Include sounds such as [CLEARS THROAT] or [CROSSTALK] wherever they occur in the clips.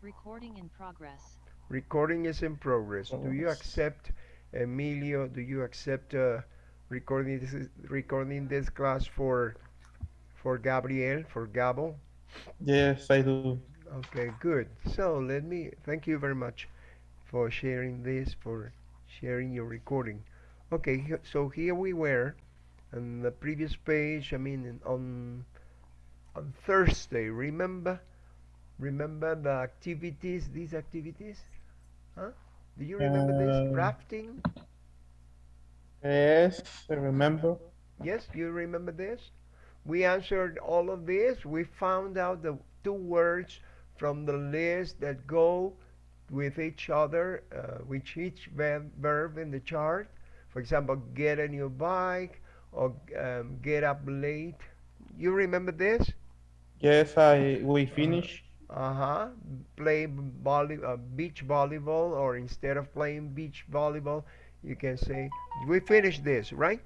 Recording in progress. Recording is in progress. Do you accept, Emilio? Do you accept uh, recording this recording this class for for Gabriel for Gabo? Yes, I do. Okay, good. So let me thank you very much for sharing this for sharing your recording. Okay, so here we were on the previous page. I mean on on Thursday. Remember remember the activities? These activities? Huh? Do you remember this? Uh, Rafting? yes, I remember. Yes, you remember this? We answered all of this. We found out the two words from the list that go with each other, uh, with each verb, verb in the chart. For example, get a new bike or um, get up late. You remember this? Yes, I we Uh, finish. Uh-huh. Play volley, uh, beach volleyball, or instead of playing beach volleyball, you can say, we finished this, right?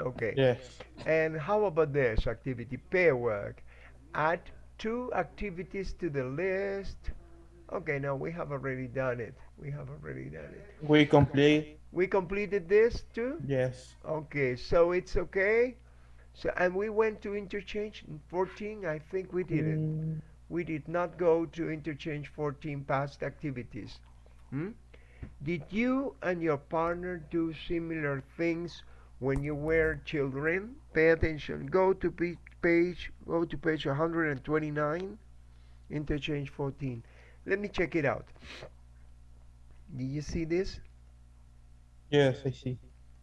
Okay. Yes. And how about this activity, pair work? Add two activities to the list. Okay, now we have already done it. We have already done it. We complete. We completed this too? Yes. Okay, so it's okay. So and we went to interchange 14. I think we didn't. Mm, We did not go to interchange 14 past activities. Hmm? Did you and your partner do similar things when you were children? Pay attention. Go to page, page go to page 129, interchange 14. Let me check it out. Did you see this? yes, I see.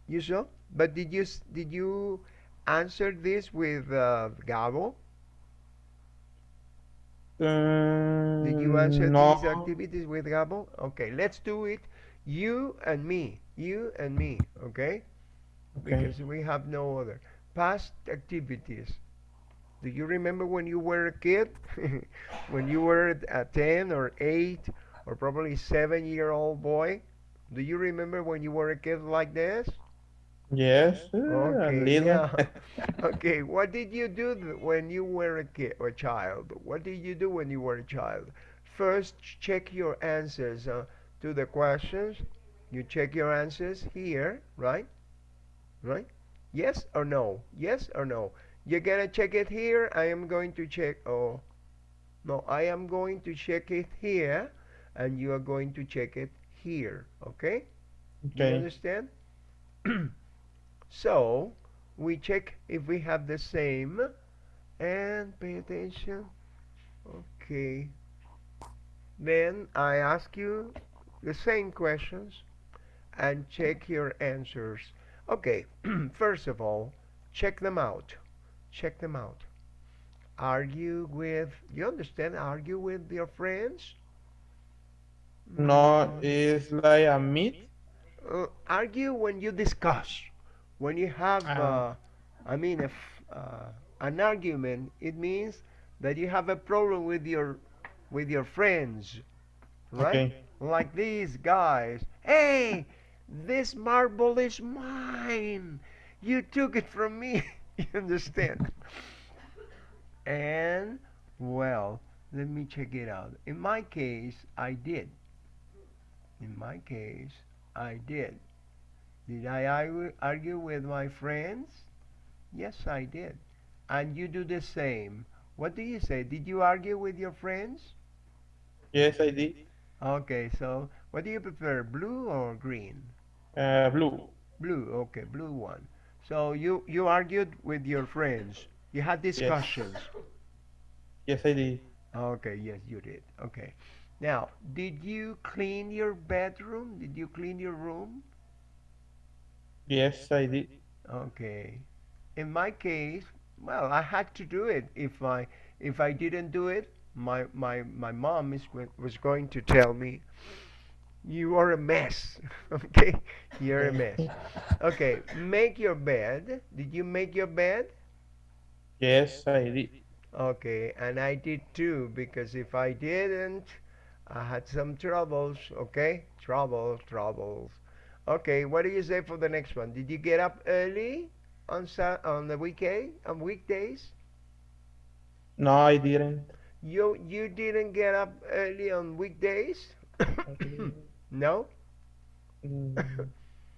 You saw? But did you did you answer this with uh, Gabo? Did you answer Um, these activities with Gabo? Okay, let's do it. You and me. You and me. Okay? Okay. Because we have no other. Past activities. Do you remember when you were a kid? [LAUGHS] when you were a 10 or 8 or probably 7 year old boy? Do you remember when you were a kid like this? Yes, Okay, little. yeah. [LAUGHS] Okay, what did you do when you were a kid or child? What did you do when you were a child? First, check your answers uh, to the questions. You check your answers here, right? Right? Yes or no? Yes or no? You're gonna check it here. I am going to check. Oh, no, I am going to check it here, and you are going to check it here. Okay? Do you Okay. understand? [CLEARS THROAT] So we check if we have the same and pay attention. Okay. Then I ask you the same questions and check your answers. Okay. [CLEARS THROAT] First of all, check them out. Check them out. Argue with, you understand? Argue with your friends? No, it's like a meat. uh, argue when you discuss. When you have, Uh, uh, I mean, if uh, an argument, it means that you have a problem with your with your friends, right? okay. Like these guys. Hey, this marble is mine. You took it from me. [LAUGHS] you understand? And well, let me check it out. In my case, I did. In my case, I did. Did I argue, argue with my friends? Yes, I did. And you do the same. What do you say? Did you argue with your friends? Yes, I did. Okay, so what do you prefer, blue or green? Uh, blue. Blue, okay, blue one. So you you argued with your friends. You had Yes. discussions. Yes, I did. Okay, yes, you did. Okay. Now, did you clean your bedroom? Did you clean your room? Yes, I did. Okay. In my case, well, I had to do it. If I if I didn't do it, my my my mom is was going to tell me, "You are a mess." [LAUGHS] Okay? You're a mess. [LAUGHS] Okay, make your bed. Did you make your bed? Yes, I did. Okay, and I did too because if I didn't, I had some troubles, okay? Troubles, troubles. Okay, what do you say for the next one? Did you get up early on Sa- on the weekend, on weekdays? No, I didn't. You you didn't get up early on weekdays? [COUGHS] No? Mm,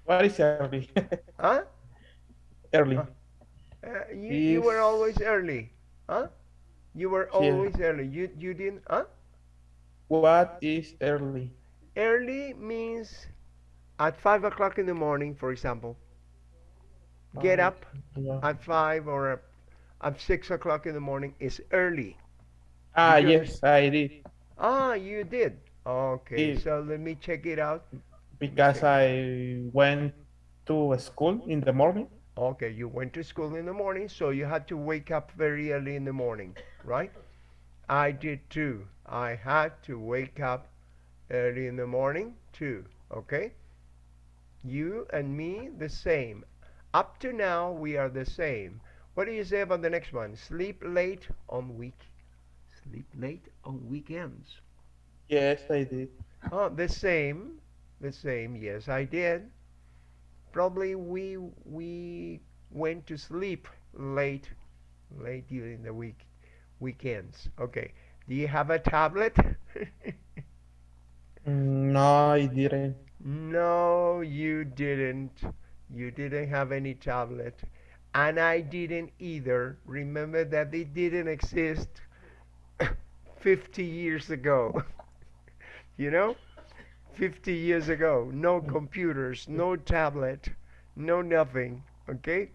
what is early? [LAUGHS] Huh? early. Uh, you, you were always early. Huh? You were Yeah. always early. You you didn't huh? What is early? Early means at five o'clock in the morning, for example. Get Uh, up yeah. at five or at- six o'clock in the morning is early. Ah, yes, I did. Ah, you did. Okay, Yeah. so let me check it out. Because I went to school in the morning. Okay, you went to school in the morning, so you had to wake up very early in the morning, right? I did too. I had to wake up early in the morning too, okay? You and me, the same. Up to now, we are the same. What do you say about the next one? Sleep late on week. Sleep late on weekends. Yes, I did. Oh, the same, the same. Yes, I did. Probably we we went to sleep late, late during the week, weekends. Okay. Do you have a tablet? [LAUGHS] Mm, No, I didn't. No, you didn't. You didn't have any tablet, and I didn't either. Remember that they didn't exist [COUGHS] 50 years ago. [LAUGHS] you know? 50 years ago. No computers, no tablet, no nothing. Okay?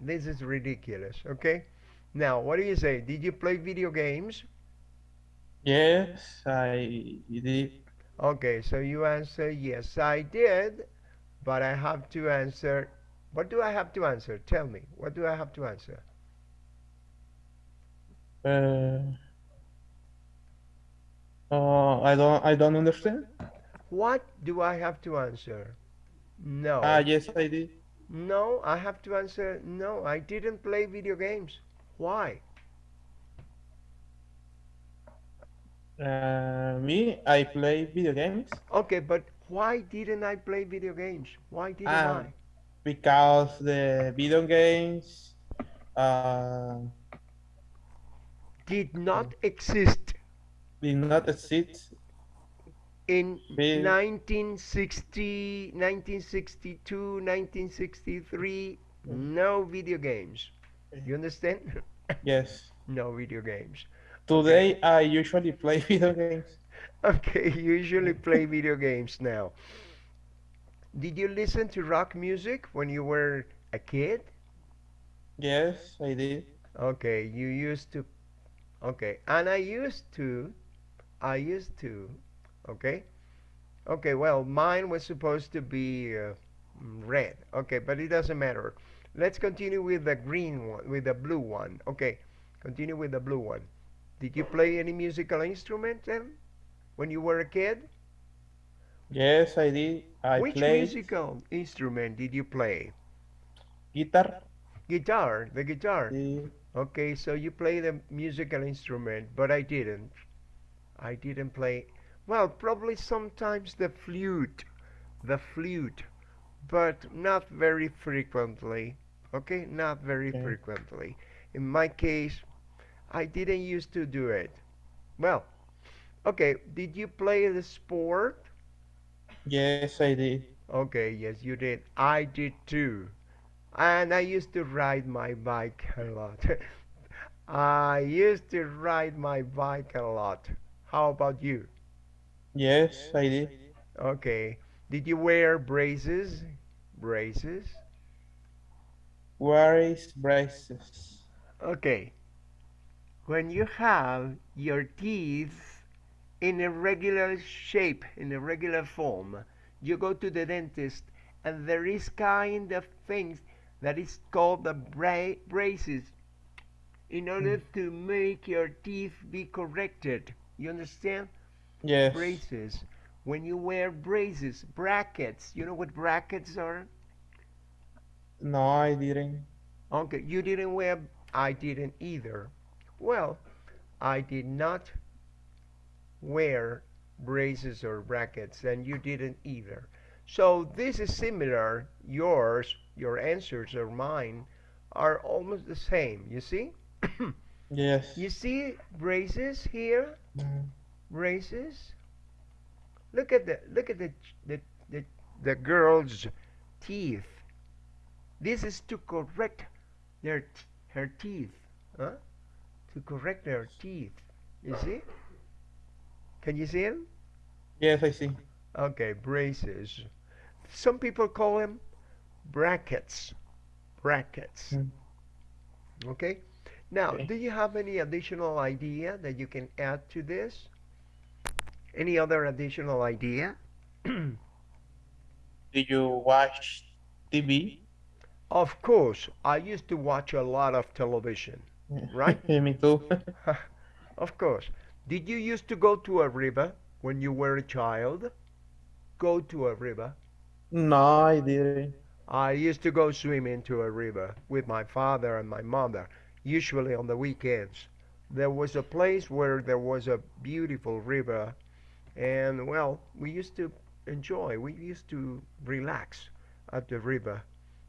This is ridiculous. Okay? Now, what do you say? Did you play video games? Yes, I did. Okay, so you answer yes, I did, but I have to answer. What do I have to answer? Tell me. What do I have to answer? Uh, uh, I don't. I don't understand. What do I have to answer? No. Ah, yes, I did. No, I have to answer no, I didn't play video games. Why? Uh, me, I play video games Okay, but why didn't I play video games? Why didn't Ah. I? because the video games. Uh, Did not exist did not exist. in Be- 1960, 1962, 1963. No video games. You understand? [LAUGHS] Yes. no video games. Today, I usually play [LAUGHS] video games. Okay, [LAUGHS] usually play video games now. Did you listen to rock music when you were a kid? Yes, I did. Okay, you used to. Okay, and I used to. I used to. Okay. Okay, well, mine was supposed to be uh, mm, red. Okay, but it doesn't matter. Let's continue with the green one, with the blue one. Okay, continue with the blue one. Did you play any musical instrument then when you were a kid? Yes, I did. I Which played musical instrument did you play? guitar. Guitar, the guitar. Okay, so you play the musical instrument, but I didn't. I didn't play. Well, probably sometimes the flute, the flute, but not very frequently. Okay, not very Okay. frequently. In my case, I didn't used to do it. Well, okay, did you play the sport? Yes, I did. Okay, yes, you did. I did too. And I used to ride my bike a lot. [LAUGHS] I used to ride my bike a lot. How about you? Yes, I did. Okay. Did you wear braces? Braces? Where is braces? Okay. When you have your teeth in a regular shape, in a regular form, you go to the dentist and there is kind of things that is called the bra- braces in order hmm. to make your teeth be corrected. You understand? Yes. Braces. When you wear braces, brackets, you know what brackets are? No, I didn't. Okay, you didn't wear, I didn't either. Well, I did not wear braces or brackets, and you didn't either. So this is similar. Yours, your answers or mine are almost the same, you see? Yes. You see braces here? Mm, Braces? Look at the look at the the the, the girl's teeth. This is to correct their t- her teeth, huh? To correct their teeth. You see? Can you see them? Yes, I see. Okay, braces. Some people call them brackets. Brackets. Mm. Okay? Now, Okay. do you have any additional idea that you can add to this? Any other additional idea? [CLEARS THROAT] Do you watch TV? Of course, I used to watch a lot of television, right? [LAUGHS] Me too. [LAUGHS] Of course. Did you used to go to a river when you were a child? Go to a river. No, I didn't. I used to go swimming to a river with my father and my mother, usually on the weekends. There was a place where there was a beautiful river, and well, we used to enjoy, we used to relax at the river.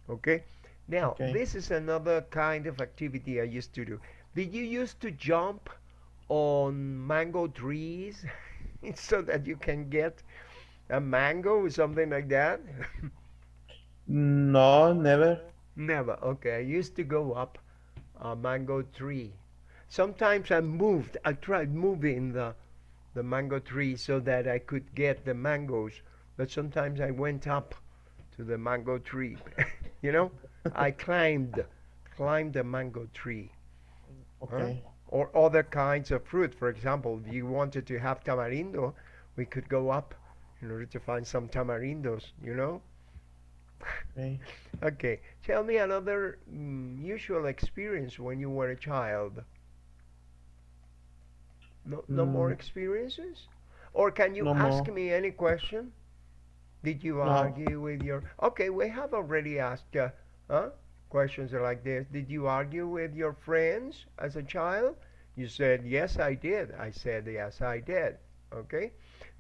Okay? Now, Okay. this is another kind of activity I used to do. Did you used to jump on mango trees [LAUGHS] so that you can get a mango or something like that? No, never. Never. Okay. I used to go up a mango tree. Sometimes I moved. I tried moving the the mango tree so that I could get the mangoes, but sometimes I went up to the mango tree. [LAUGHS] you know, I climbed climbed the mango tree Okay. or other kinds of fruit. For example, if you wanted to have tamarindo, we could go up in order to find some tamarindos. You know. Okay. [LAUGHS] Okay, tell me another mm, usual experience when you were a child. No, no more Mm. experiences? Or can you No ask more. me any question? Did you No. argue with your... Okay, we have already asked uh, huh? questions are like this. Did you argue with your friends as a child? You said, yes, I did. I said, yes, I did. Okay.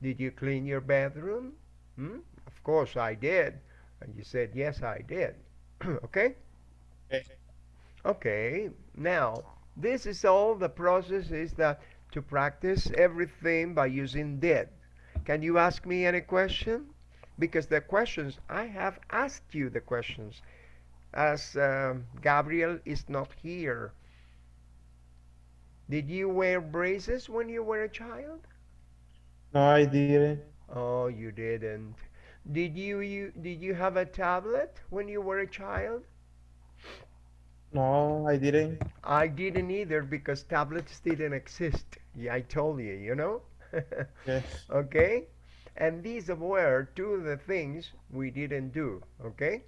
Did you clean your bathroom? Hmm? Of course I did. And you said, yes, I did. [CLEARS THROAT] okay? Okay. Now, this is all the process is that to practice everything by using did. Can you ask me any question? Because the questions, I have asked you the questions as um, Gabriel is not here. Did you wear braces when you were a child? No, I didn't. Oh, you didn't. Did you, you did you have a tablet when you were a child? No, I didn't. I didn't either because tablets didn't exist. Yeah, I told you, you know? [LAUGHS] Yes. okay? And these were two of the things we didn't do, okay?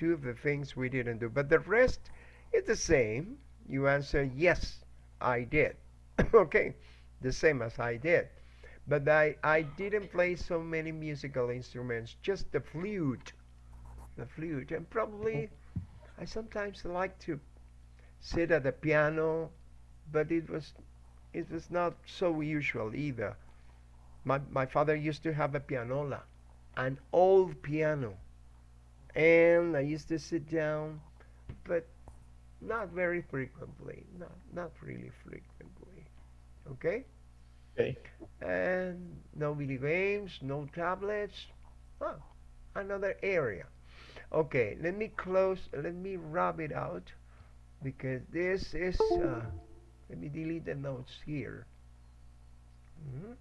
Two of the things we didn't do. But the rest is the same. You answer, yes, I did. [LAUGHS] okay? The same as I did. But I, I didn't play so many musical instruments, just the flute. The flute. And probably I sometimes like to sit at the piano, but it was it was not so usual either. My my father used to have a pianola, an old piano, and I used to sit down, but not very frequently, not not really frequently. Okay, Okay. and no video games, no tablets. Oh, another area. Okay, let me close. Let me rub it out because this is. Uh, let me delete the notes here. Mhm.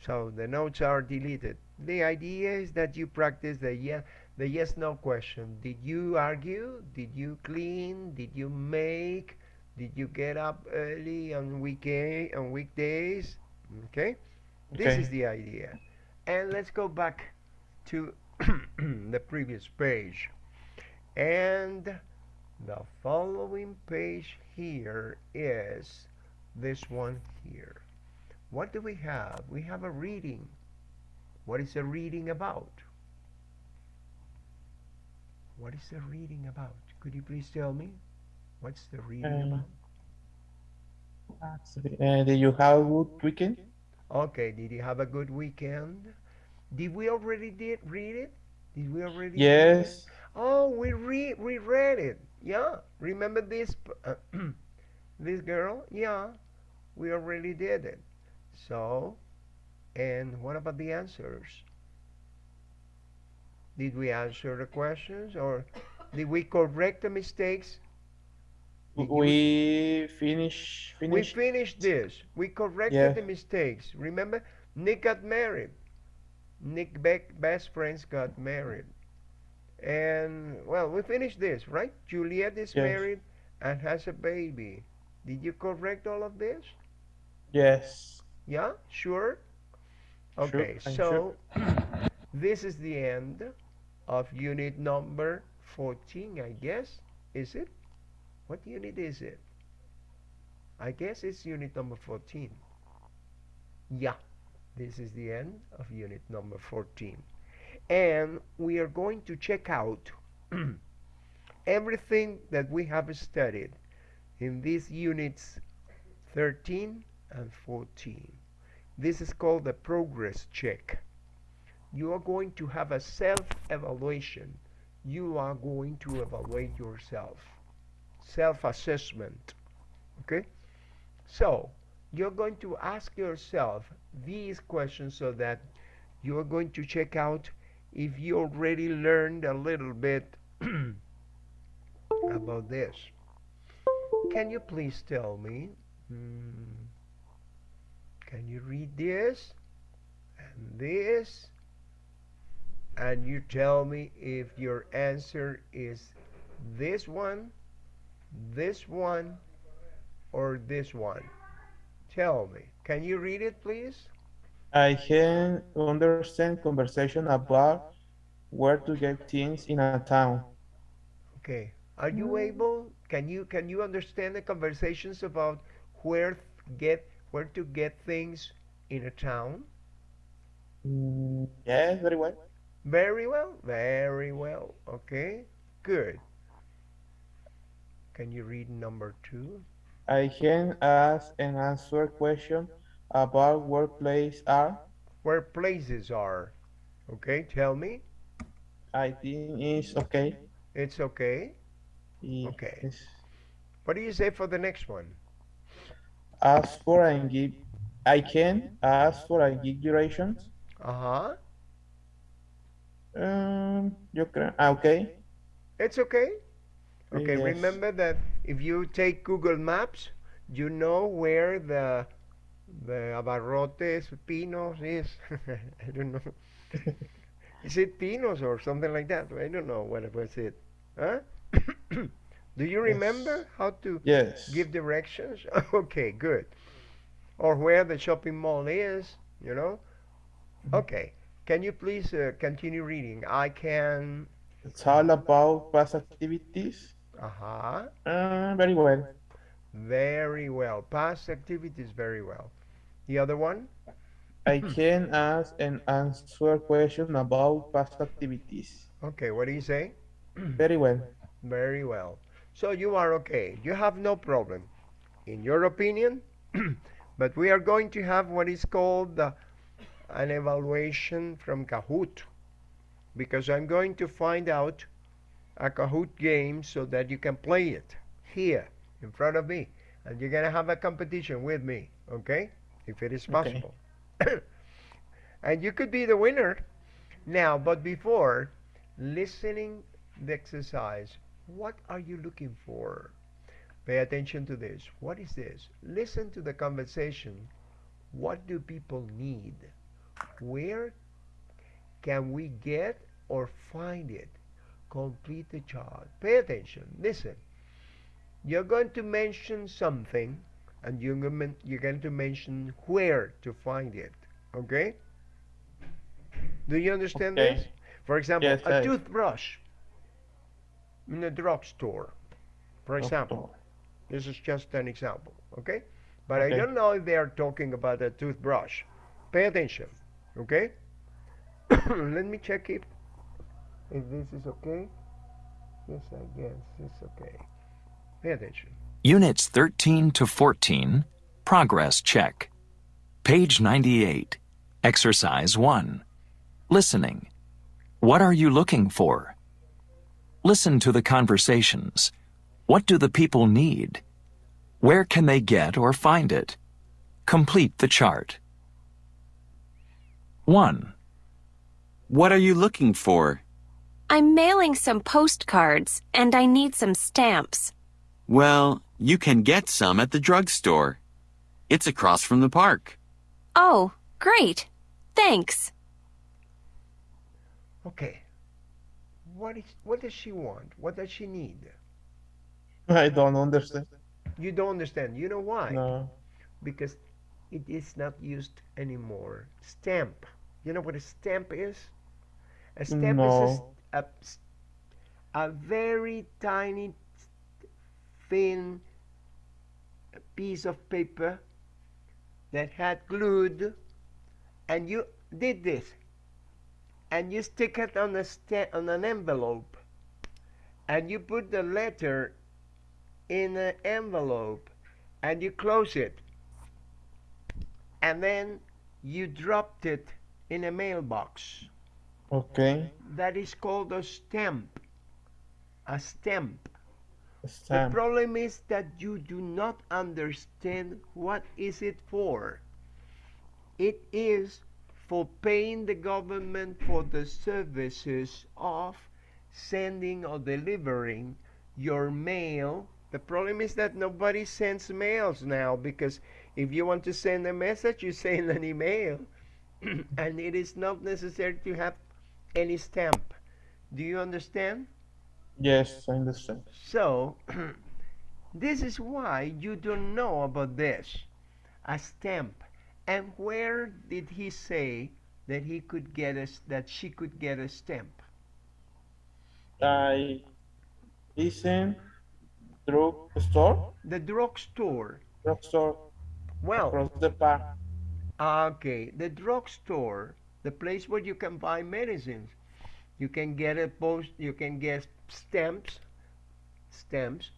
So the notes are deleted. The idea is that you practice the yes, the yes no question. Did you argue? Did you clean? Did you make? Did you get up early on weekend on weekdays? Okay, this Okay. is the idea. And let's go back to [CLEARS THROAT] the previous page. And the following page here is this one here. What do we have? We have a reading. What is the reading about? What is the reading about? Could you please tell me? What's the reading Um, about? Uh, did you have a good weekend? Okay, did you have a good weekend? Did we already did read it? Did we already? Yes. Oh, we re we read it. Yeah. Remember this uh, [CLEARS THROAT] this girl? Yeah, we already did it. So, and what about the answers? Did we answer the questions or did we correct the mistakes? Did We finish we finish. finished this. We corrected Yeah. the mistakes. Remember, Nick got married. Nick Beck best friends got married. And well, we finished this, right? Juliet is Yes. married and has a baby. Did you correct all of this? Yes. Yeah, sure. Sure, Okay, I'm so [CLEARS THROAT] this is the end of unit number 14, I guess. Is it? What unit is it? I guess it's unit number 14. Yeah, this is the end of unit number 14. And we are going to check out [CLEARS THROAT] everything that we have studied in these units 13 and 14. This is called the progress check. You are going to have a self-evaluation. You are going to evaluate yourself. Self-assessment. Okay? So, you're going to ask yourself these questions so that you're going to check out if you already learned a little bit [CLEARS THROAT] about this. Can you please tell me? hmm, can you read this and this? And you tell me if your answer is this one, this one, or this one. Tell me. Can you read it, please? I can understand conversation about where to get things in a town. Okay. Are you able? Can you can you understand the conversations about where get where to get things in a town? Mm, yes, very well. Very well. Very well. Okay. Good. Can you read number two? I can ask and answer question about where places are. Where places are. Okay. Tell me. I think it's okay. It's okay. Y- Okay. What do you say for the next one? Ask for and give. I can ask for and give durations. Uh huh. Um, yo creo. Ah, okay. It's okay. Okay. Yes. Remember that if you take Google Maps, you know where the the Abarrotes Pinos is. [LAUGHS] I don't know. [LAUGHS] is it Pinos or something like that? I don't know what was it. Huh? [COUGHS] Do you remember how to Yes. give directions? [LAUGHS] okay, good. Or where the shopping mall is, you know? Mhm. Okay. Can you please uh, continue reading? I can. It's all about past activities. Uh huh. Uh, very well. Very well. Past activities, very well. The other one? I can ask and answer question about past activities. Okay, what do you say? Very well. Very well. So you are okay. You have no problem, in your opinion. [CLEARS THROAT] but we are going to have what is called uh, an evaluation from Kahoot. Because I'm going to find out a Kahoot game so that you can play it here in front of me. And you're going to have a competition with me, okay? If it is Okay. possible. [COUGHS] and you could be the winner. Now, but before listening the exercise, what are you looking for? Pay attention to this. What is this? Listen to the conversation. What do people need? Where can we get or find it? Complete the chart. Pay attention. Listen. You're going to mention something and you're going to mention where to find it. Okay? Do you understand Okay. this? For example, Yes, a I- toothbrush in a drugstore, for example. This is just an example, okay? But I don't know if they are talking about a toothbrush. Pay attention, okay? [COUGHS] Let me check if if this is okay. Yes, I guess it's okay. Pay attention. Units 13 to 14, Progress Check. Page 98, Exercise 1. Listening. What are you looking for? Listen to the conversations. What do the people need? Where can they get or find it? Complete the chart. 1. What are you looking for? I'm mailing some postcards and I need some stamps. Well, you can get some at the drugstore. It's across from the park. Oh, great. Thanks. Okay. What is what does she want? What does she need? I don't understand. You don't understand. You know why? No. Because it is not used anymore. Stamp. You know what a stamp is? A stamp is a, No. s- a s- a very tiny, thin piece of paper that had glued, and you did this, and you stick it on a on an envelope, and you put the letter in an envelope, and you close it, and then you dropped it in a mailbox. Okay. That is called a stamp. A stamp. The Stamp. The problem is that you do not understand what is it for. It is for paying the government for the services of sending or delivering your mail. The problem is that nobody sends mails now because if you want to send a message, you send an email. [CLEARS THROAT] and it is not necessary to have any stamp. Do you understand? Yes, I understand. So, [CLEARS THROAT] this is why you don't know about this. A stamp. And where did he say that he could get us, that she could get a stamp? I listen drug store, The drugstore. drugstore Well, across the park. okay, the drugstore, the place where you can buy medicines. You can get a post, you can get stamps, stamps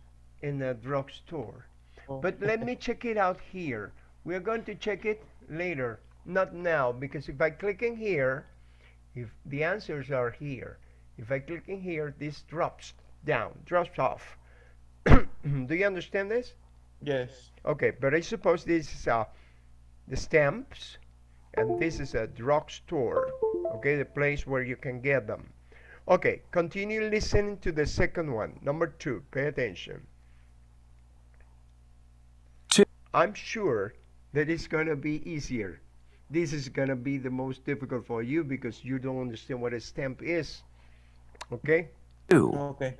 in the drugstore. Oh. But let me check it out here. We're going to check it later, not now, because if I click in here, if the answers are here, if I click in here, this drops down, drops off. [COUGHS] Do you understand this? Yes. Okay, but I suppose this is uh, the stamps, and this is a drugstore. Okay, the place where you can get them. Okay, continue listening to the second one. Number two, pay attention. Two. I'm sure that it's going to be easier. This is going to be the most difficult for you because you don't understand what a stamp is. Okay? 2. Okay.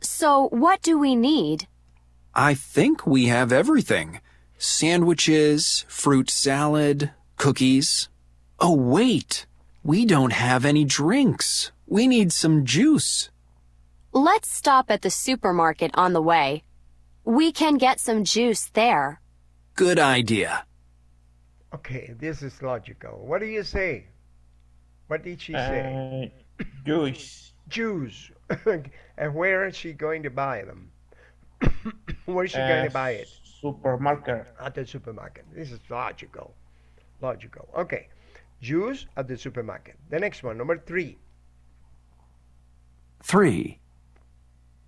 So, what do we need? I think we have everything sandwiches, fruit salad, cookies. Oh, wait. We don't have any drinks. We need some juice. Let's stop at the supermarket on the way. We can get some juice there. Good idea. Okay, this is logical. What do you say? What did she say? Uh, juice. Jews. [LAUGHS] and where is she going to buy them? [LAUGHS] where is she going to buy it? Supermarket. At the supermarket. This is logical. Logical. Okay. Juice at the supermarket. The next one, number three. 3.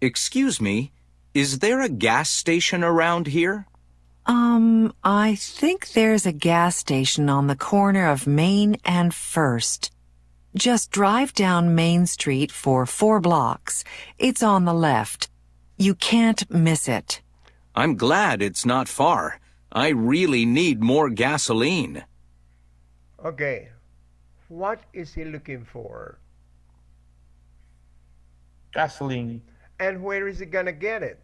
Excuse me, is there a gas station around here? Um, I think there's a gas station on the corner of Main and First. Just drive down Main Street for four blocks. It's on the left. You can't miss it. I'm glad it's not far. I really need more gasoline. Okay. What is he looking for? Gasoline. And where is he going to get it?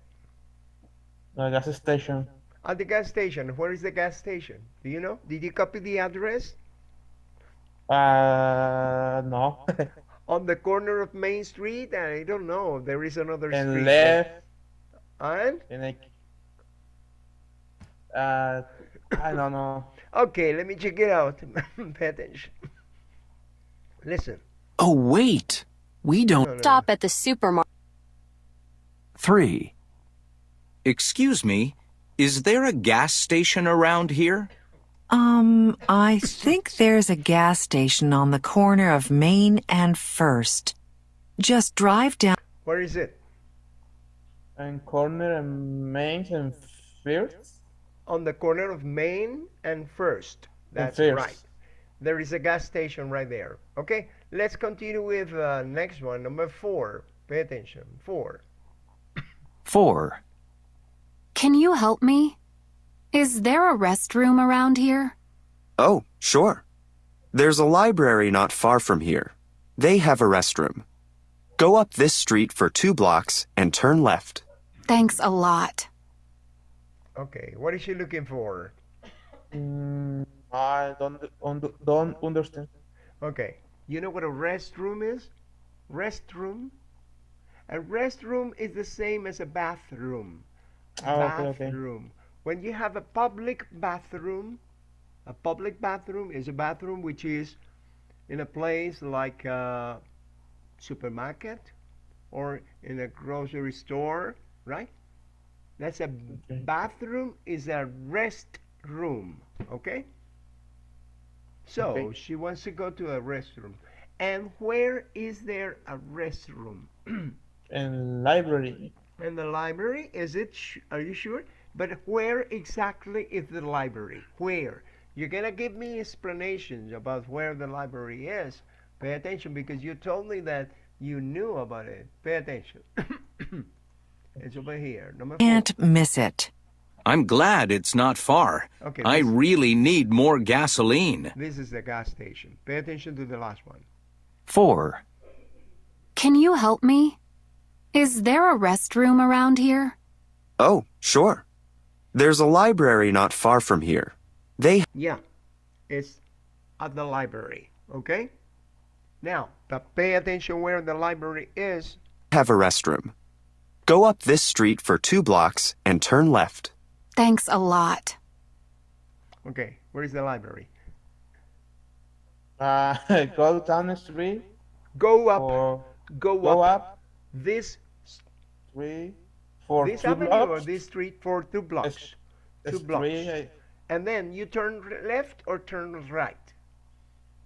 The gas station. At the gas station. Where is the gas station? Do you know? Did you copy the address? Uh, no. [LAUGHS] On the corner of Main Street? I don't know. There is another and street. left. And? And I. Uh, I don't know. Okay, let me check it out. [LAUGHS] Pay attention. Listen. Oh, wait. We don't. No, no, no. Stop at the supermarket. 3. Excuse me, is there a gas station around here? Um, I think there's a gas station on the corner of Main and First. Just drive down. Where is it? And corner and main and first? On the corner of Main and First. That's First. right. There is a gas station right there. Okay, let's continue with uh, next one, number four. Pay attention. Four. 4. Can you help me? Is there a restroom around here? Oh, sure. There's a library not far from here. They have a restroom. Go up this street for two blocks and turn left. Thanks a lot. Okay, what is she looking for? Mm, I don't un- don't understand. Okay, you know what a restroom is? Restroom? A restroom is the same as a bathroom. A Ah, okay, okay. bathroom. When you have a public bathroom, a public bathroom is a bathroom which is in a place like a supermarket or in a grocery store, right? That's a Okay. bathroom is a rest room, okay? So Okay. she wants to go to a restroom. And where is there a restroom? [CLEARS THROAT] And library. In the library? Is it? Sh- are you sure? But where exactly is the library? Where? You're gonna give me explanations about where the library is. Pay attention because you told me that you knew about it. Pay attention. [COUGHS] it's over here. Number. Can't miss it. I'm glad it's not far. Okay. I really need more gasoline. This is the gas station. Pay attention to the last one. 4. Can you help me? Is there a restroom around here? Oh, sure. There's a library not far from here. They Yeah, it's at the library. Okay? Now, but pay attention where the library is. have a restroom. Go up this street for two blocks and turn left. Thanks a lot. Okay, where is the library? Uh, [LAUGHS] go down the street Go up. or go, go up, up this three for this two avenue or this street for two blocks. It's- two blocks. three, And then you turn left or turn right?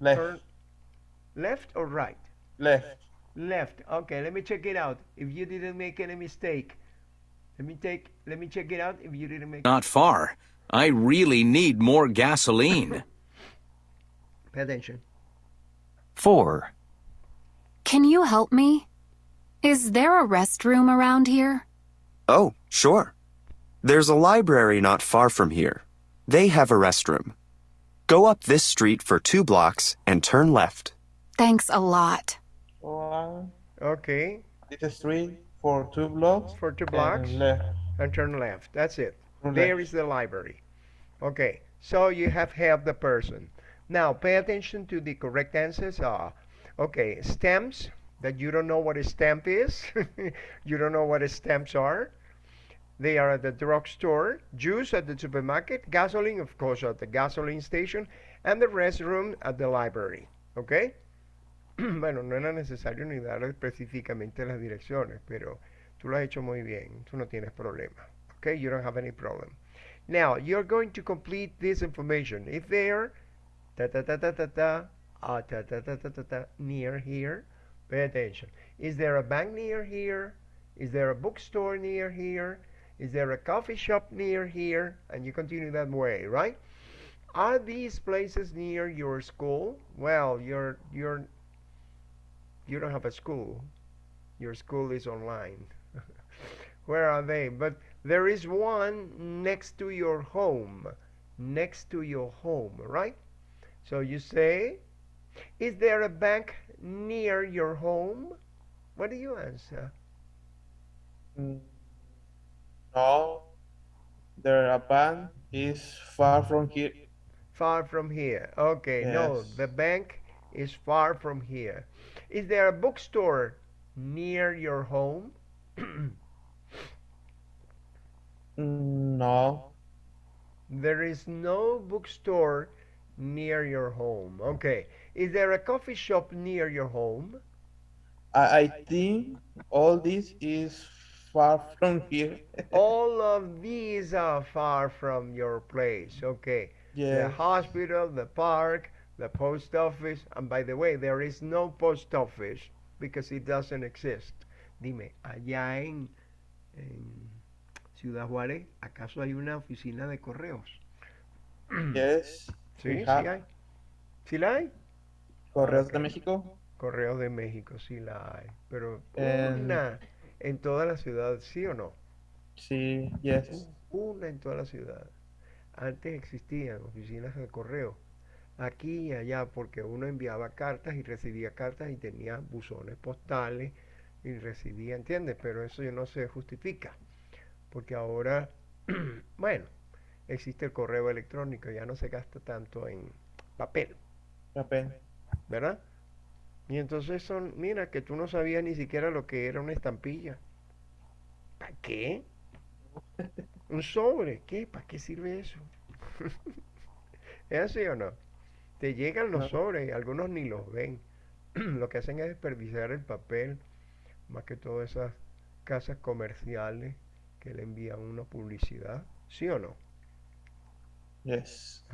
left, Turn left or right? left. Left. Okay, let me check it out. If you didn't make any mistake. Let me take let me check it out if you didn't make Not far. I really need more gasoline. [LAUGHS] pay attention. 4. Can you help me? Is there a restroom around here? Oh, sure. There's a library not far from here. They have a restroom. Go up this street for two blocks and turn left. Thanks a lot. One, Okay. this street for two blocks. For two blocks. and left. and turn left. That's it. Turn There left. is the library. Okay, so you have helped the person. Now pay attention to the correct answers are okay, stamps that you don't know what a stamp is. [LAUGHS] you don't know what a stamps are. They are at the drugstore, juice at the supermarket, gasoline, of course, at the gasoline station, and the restroom at the library. Okay? Bueno, no era necesario ni dar específicamente las direcciones, pero tú lo has hecho muy bien. Tú no tienes problema. Okay? You don't have any problem. Now, you're going to complete this information. If there, ta ta ta ta ta ta, ah, ta ta ta ta ta ta, near here, pay attention. Is there a bank near here? Is there a bookstore near here? Is there a coffee shop near here? And you continue that way, right? Are these places near your school? Well, you're you're you don't have a school. Your school is online. [LAUGHS] Where are they? But there is one next to your home. Next to your home, right? So you say, Is there a bank near your home? What do you answer? No, the bank is far from here. Far from here. Okay, yes. no, the bank is far from here. Is there a bookstore near your home? [CLEARS THROAT] No, There is no bookstore near your home. Okay. Is there a coffee shop near your home? I, I think all this is far from here. [LAUGHS] All of these are far from your place. Okay. Yeah. The hospital, the park, the post office. And by the way, there is no post office because it doesn't exist. Dime, allá en, en Ciudad Juárez, ¿acaso hay una oficina de correos? Yes. Sí, sí hay. ¿Sí la hay? Correos Ok. de México. Correos de México, sí la hay. Pero una en toda la ciudad, ¿sí o no? Sí, yes. Una en toda la ciudad. Antes existían oficinas de correo. Aquí y allá, porque uno enviaba cartas y recibía cartas y tenía buzones postales y recibía, ¿entiendes? Pero eso no se justifica. Porque ahora, [CLEARS THROAT] bueno, existe el correo electrónico, ya no se gasta tanto en papel. Papel. ¿verdad? Y entonces son, mira, que tú no sabías ni siquiera lo que era una estampilla. ¿Para qué? [LAUGHS] Un sobre, ¿qué? ¿Para qué sirve eso? [LAUGHS] ¿Es así o no? Te llegan los sobres algunos ni los ven. [CLEARS THROAT] Lo que hacen es desperdiciar el papel, más que todas esas casas comerciales que le envían una publicidad, ¿sí o no? Yes.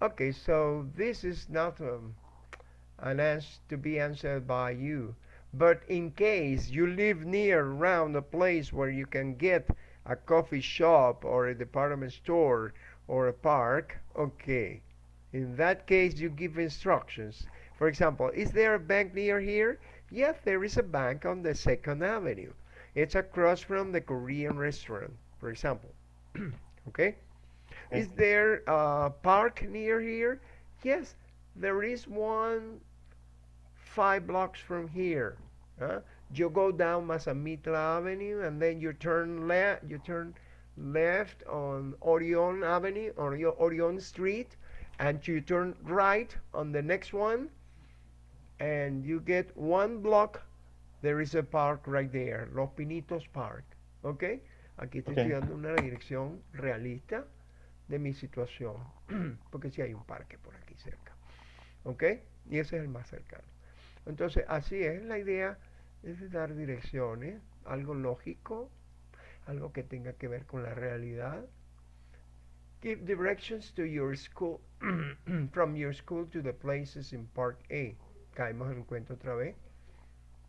Okay, so this is not um, an answer to be answered by you. But in case you live near around a place where you can get a coffee shop or a department store or a park, okay. In that case, you give instructions. For example, is there a bank near here? Yes, there is a bank on the Second Avenue. It's across from the Korean restaurant, for example. [CLEARS THROAT] okay? Is there a park near here? Yes, there is one five blocks from here. Huh? You go down Mazamitla Avenue and then you turn left. You turn left on Orion Avenue or Orion Street, and you turn right on the next one, and you get one block. There is a park right there, Los Pinitos Park. ¿Ok? Aquí estoy Ok. estudiando una dirección realista de mi situación, [CLEARS THROAT] porque sí hay un parque por aquí cerca, ¿ok? Y ese es el más cercano. Entonces, así es, la idea es de dar direcciones, algo lógico, algo que tenga que ver con la realidad. Give directions to your school, [CLEARS THROAT] from your school to the places in Park A. Caemos en cuenta otra vez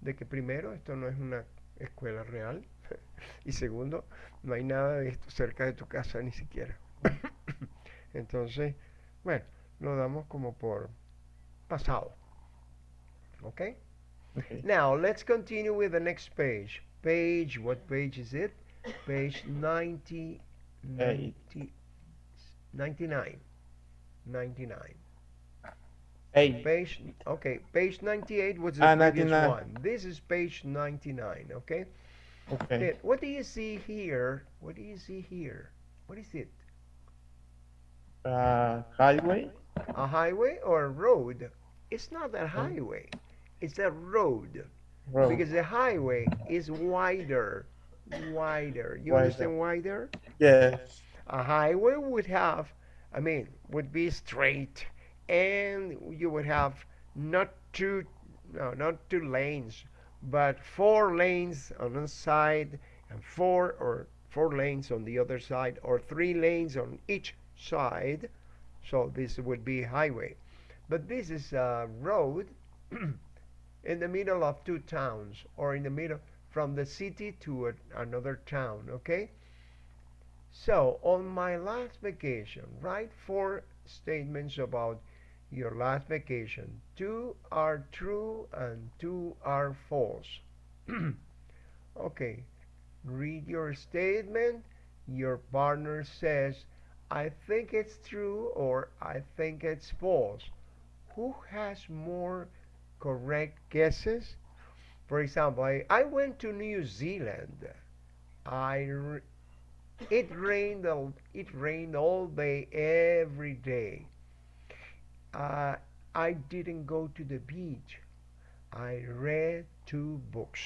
de que primero, esto no es una escuela real, [LAUGHS] y segundo, no hay nada de esto cerca de tu casa ni siquiera. [LAUGHS] Entonces, bueno, lo damos como por pasado. Okay? Okay. Now, let's continue with the next page. Page, what page is it? Page [LAUGHS] 90, 90 99. 99. Eight. Page, okay, page 98 was the Ah, previous 99. one. This is page 99, okay? Okay. Then, what do you see here? What do you see here? What is it? Uh, highway. A highway or a road? It's not a highway. It's a road. Road. Because the highway is wider. Wider. You Wider. understand wider? Yes. A highway would have, I mean, would be straight, and you would have not two, no, not two lanes, but four lanes on one side, and four or four lanes on the other side, or three lanes on each side. So this would be highway, but this is a road [CLEARS THROAT] in the middle of two towns, or in the middle from the city to a, another town. Okay. So, on my last vacation, write four statements about your last vacation. Two are true and two are false. [CLEARS THROAT] okay, read your statement. Your partner says, I think it's true or I think it's false. Who has more correct guesses? For example, I, I went to New Zealand. I it rained all, it rained all day every day. Uh, I didn't go to the beach. I read two books.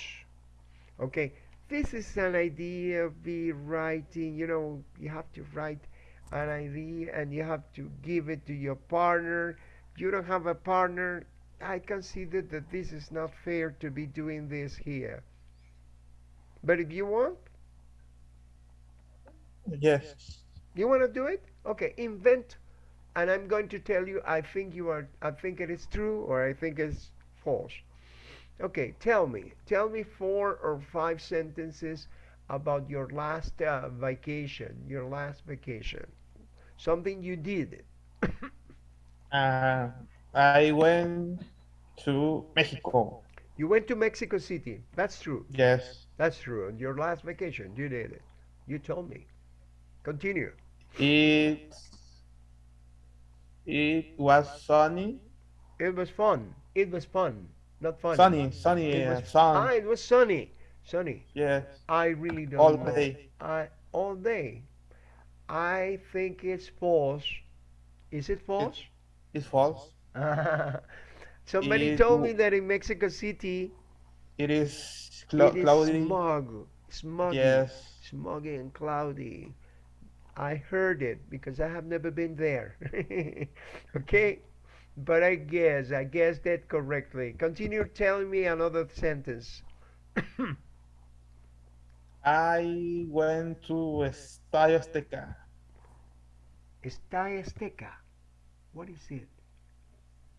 Okay, this is an idea of be writing. You know, you have to write an idea and you have to give it to your partner. You don't have a partner. I consider that this is not fair to be doing this here. But if you want, Yes. You want to do it? Okay, invent, and I'm going to tell you. I think you are. I think it is true, or I think it's false. Okay, tell me. Tell me four or five sentences about your last uh, vacation, your last vacation. Something you did. [COUGHS] Uh, I went to Mexico. You went to Mexico City. That's true. Yes. That's true. On your last vacation, you did it. You told me. Continue. It it was sunny. It was fun. It was fun. Not fun. Sunny, sunny, It uh, was, sun. ah, it was sunny. Sunny. Yes. I really don't All know. day. I all day. I think it's false. Is it false? It's false. [LAUGHS] Somebody It told me that in Mexico City It is clou- it is cloudy. smog, smoggy, Yes. smoggy and cloudy. I heard it because I have never been there. [LAUGHS] okay, but I guess I guessed that correctly. Continue telling me another sentence. [COUGHS] I went to Estadio Azteca. Estadio Azteca. What is it?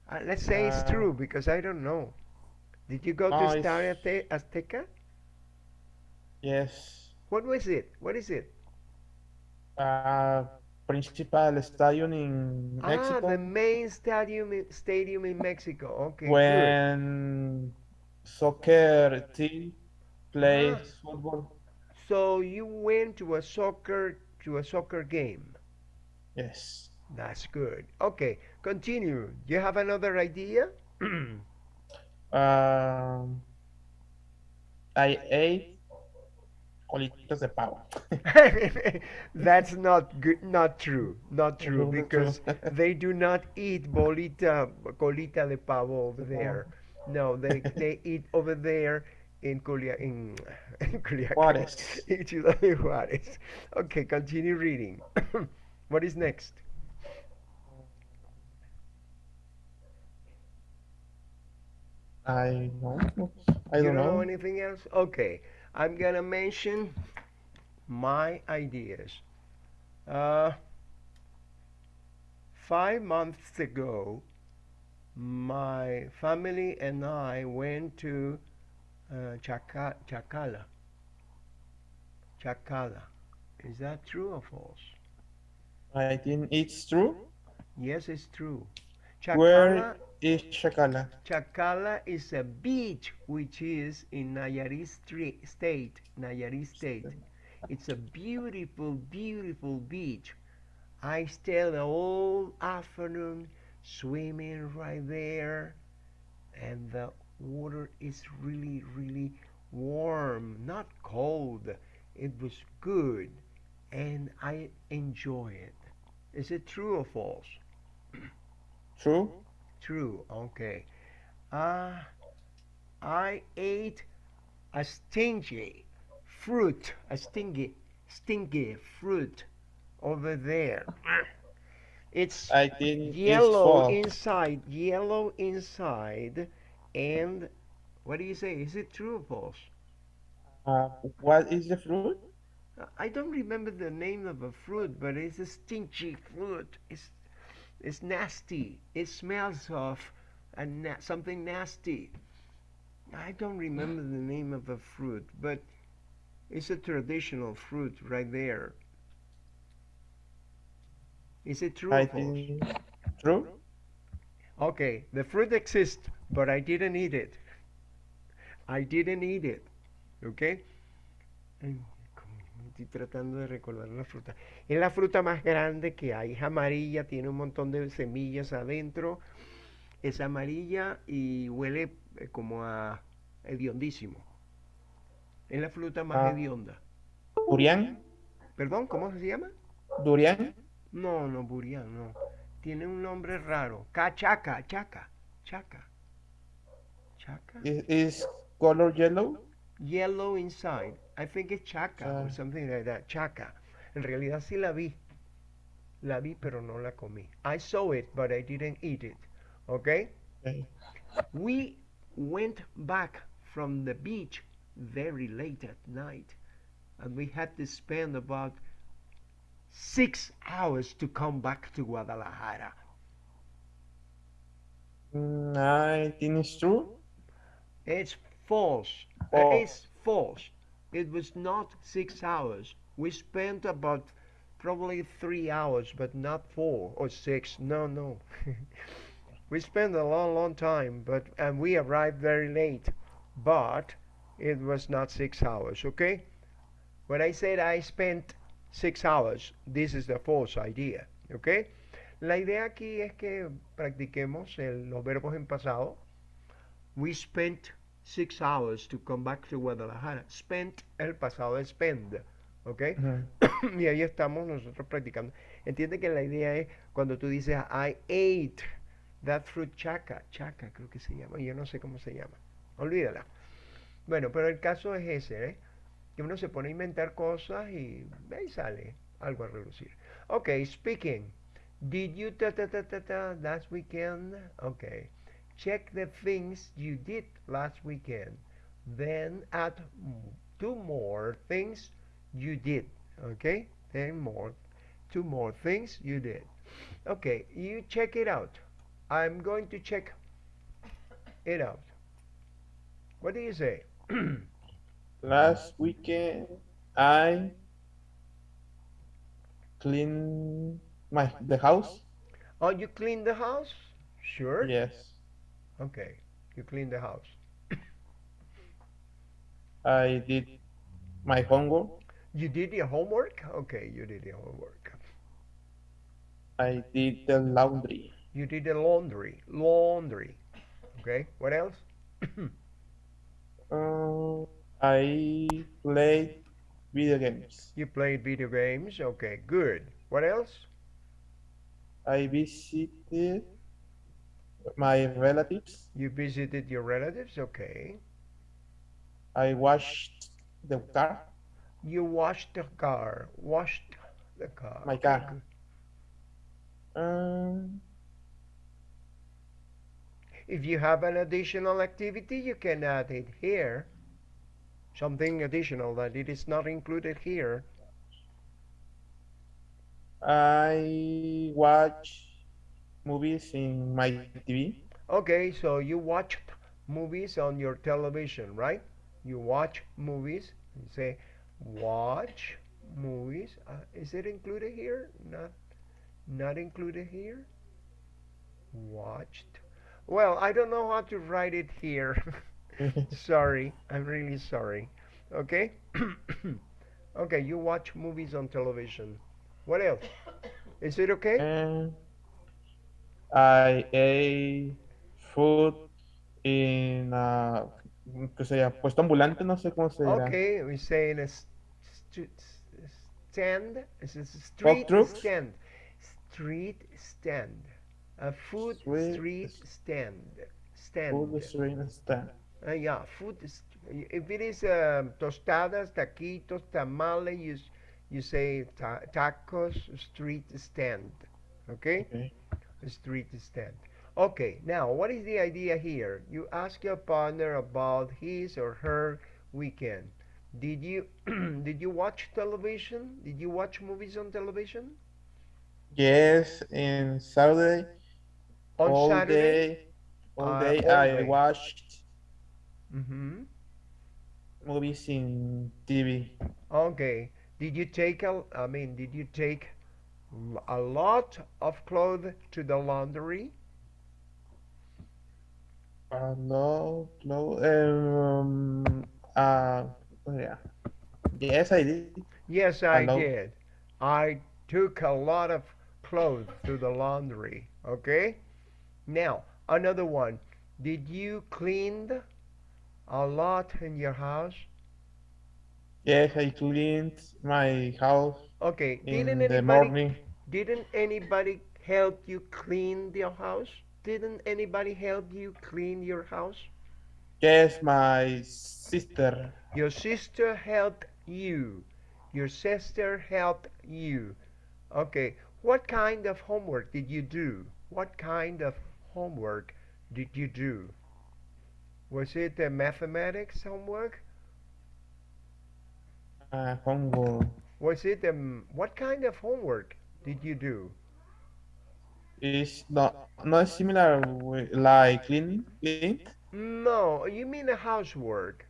Uh, let's say it's Uh, true because I don't know. Did you go to No, it's- Estadio Azteca? Yes. What was it? What is it? Uh, principal stadium in Mexico. Ah, the main stadium stadium in Mexico. Okay, good. when soccer team plays Ah. football. So you went to a soccer to a soccer game. Yes. That's good. Okay, continue. You have another idea? [CLEARS THROAT] Um, I ate colitas de pavo. That's not good. Not true. Not [LAUGHS] true because [LAUGHS] they do not eat bolita, colita de pavo over there. No, they [LAUGHS] they eat over there in Culia in, in Juárez. in Ciudad de Juárez. Okay, continue reading. [COUGHS] what is next? I know. I you don't know. anything else? Okay, I'm gonna mention my ideas. Uh, five months ago, my family and I went to uh, Chaca- Chacala. Chacala. Is that true or false? I think it's true. Yes, it's true. Where is Chacala? Chacala is a beach which is in Nayarit state. Nayarit state. It's a beautiful, beautiful beach. I stayed the whole afternoon swimming right there, and the water is really, really warm, not cold. It was good, and I enjoy it. Is it true or false? True. True. Okay. Uh, I ate a stingy fruit, a stingy, stingy fruit over there. It's yellow it's inside, yellow inside, and what do you say? Is it true or false? false. Uh, what is the fruit? I don't remember the name of a fruit, but it's a stingy fruit. It's it's nasty. It smells of a na- something nasty. I don't remember the name of a fruit, but it's a traditional fruit right there. Is it true I or think true. Okay, the fruit exists, but I didn't eat it. I didn't eat it. Okay? Ay, como Estoy tratando de recordar la fruta. Es la fruta más grande que hay. Es amarilla, tiene un montón de semillas adentro. Es amarilla y huele eh, como a hediondísimo. Es la fruta más Ah. hedionda. Durian. Perdón, ¿cómo se llama? Durian. No, no, burián, no. Tiene un nombre raro. Cachaca, chaca, chaca. Chaca. Is color yellow? Yellow inside. I think it's chaca or Ah. something like that. Chaca. En realidad sí la vi. La vi, pero no la comí. I saw it, but I didn't eat it. Okay? Okay. We went back from the beach very late at night, and we had to spend about six hours to come back to Guadalajara. Mm, I think it's true. It's false. Uh, False. it's false. It was not six hours. We spent about probably three hours, but not four or six. No, no. [LAUGHS] we spent a long, long time, but and we arrived very late. But it was not six hours. Okay. When I said I spent six hours, this is the false idea. Okay. La idea aquí es que practiquemos el- los verbos en pasado. We spent six hours to come back to Guadalajara. Spent, el pasado es spend. ¿Ok? [COUGHS] Y ahí estamos nosotros practicando. Entiende que la idea es cuando tú dices I ate that fruit chaca. Chaca creo que se llama. Yo no sé cómo se llama. Olvídala. Bueno, pero el caso es ese, ¿eh? Que uno se pone a inventar cosas y ahí sale algo a relucir. Ok, speaking. Did you ta ta ta ta ta last weekend? Okay. Check the things you did last weekend. Then add two more things you did. Okay? Then more two more things you did. Okay, you check it out. I'm going to check it out. What do you say? [CLEARS THROAT] Last weekend, I cleaned my the house. Oh, you clean the house? Sure. Yes. Okay. You clean the house. [COUGHS] I did my homework. You did your homework? Okay, you did your homework. I did the laundry. You did the laundry. Laundry. Okay. What else? [COUGHS] Uh, I played video games. You played video games. Okay, good. What else? I visited my relatives. You visited your relatives. Okay. I washed the car. You washed the car. Washed the car. My car. Um, If you have an additional activity, you can add it here. Something additional that it is not included here. I watch movies in my TV. Okay, so you watched movies on your television, right? You watch movies. You say, watch movies. Uh, is it included here? Not, not included here. Watched. Well, I don't know how to write it here. [LAUGHS] sorry, I'm really sorry. Okay. [COUGHS] okay, you watch movies on television. What else? Is it okay? And I ate food in a, ¿qué se llama? Puesto ambulante, no sé cómo se dirá. Okay, we say in a st- stand, it's a s- street stand, street stand, a food Street street stand, stand. Food street stand. Uh, yeah, food. If it is um, tostadas, taquitos, tamales, you you say ta- tacos, street stand. Okay, Okay. Street stand. Okay, now what is the idea here? You ask your partner about his or her weekend. Did you [CLEARS THROAT] did you watch television? Did you watch movies on television Yes, in Saturday, on all Saturday? day, all Uh, day all I day. watched Mm-hmm. movies in TV. Okay. Did you take a? I mean, did you take a lot of clothes to the laundry? Uh, no, no, um, uh, oh, yeah. Yes, I did. Yes, I Hello? did. I took a lot of clothes to the laundry. Okay. Now another one. Did you clean a lot in your house? Yes, I cleaned my house Okay. in Didn't the anybody morning. didn't anybody help you clean your house? Didn't anybody help you clean your house? Yes, my sister. Your sister helped you. Your sister helped you. Okay. What kind of homework did you do? What kind of homework did you do? Was it a mathematics homework? Uh, homework Was it um what kind of homework did you do? is not not similar with like cleaning, clean. No, you mean a housework.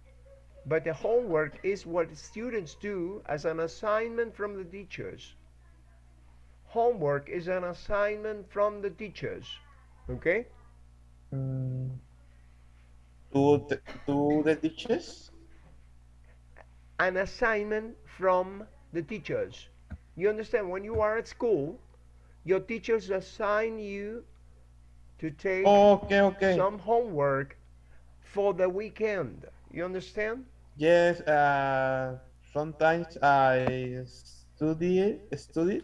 But the homework is what students do as an assignment from the teachers. Homework is an assignment from the teachers. Okay? Mm, to the, to the teachers? An assignment from the teachers. You understand? When you are at school, your teachers assign you to take Okay, okay. some homework for the weekend. You understand? Yes, uh, sometimes I study study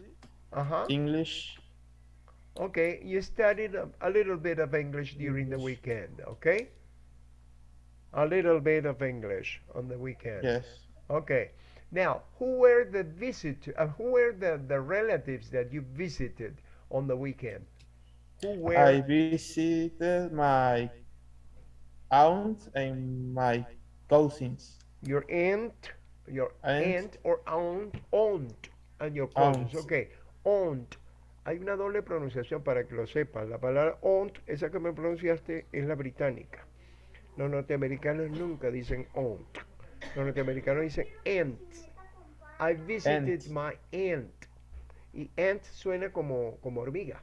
Uh-huh. English. Okay, you studied a, a little bit of English during the weekend, okay? A little bit of English on the weekend. Yes. Okay. Now, who were the visit uh, who were the, the relatives that you visited on the weekend? Who were I visited my aunt and my cousins. your aunt, your Aunt. aunt or aunt, aunt and your cousins. Aunt. Okay. Aunt. Hay una doble pronunciación para que lo sepas. La palabra aunt, esa que me pronunciaste, es la británica. Los norteamericanos nunca dicen aunt. Los norteamericanos dicen aunt. I visited Aunt. my aunt. Y aunt suena como, como hormiga,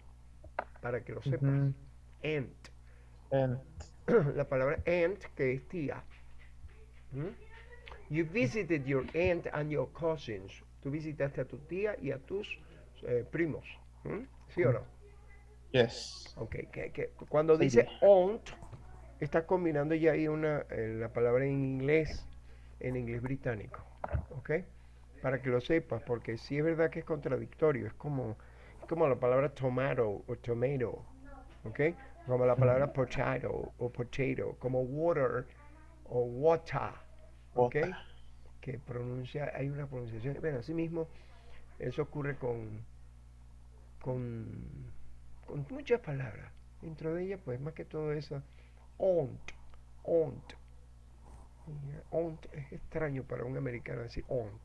para que lo sepas. Mhm. Aunt. And la palabra aunt, que es tía. ¿Mm? You visited your aunt and your cousins. Tú visitaste a tu tía y a tus eh, primos. ¿Mm? ¿Sí o no? yes. Ok, que, que cuando Sí, dice aunt, estás combinando ya ahí una, eh, la palabra en inglés, en inglés británico. ¿Ok? Para que lo sepas, porque sí es verdad que es contradictorio. Es como, es como la palabra tomato o tomato. ¿Ok? Como la palabra potato o potato. Como water o water. ¿Ok? Water. Que pronuncia, hay una pronunciación. Bueno, así mismo, eso ocurre con, con, con muchas palabras. Dentro de ellas, pues más que todo eso, aunt, aunt. Y, Aunt es extraño para un americano decir aunt.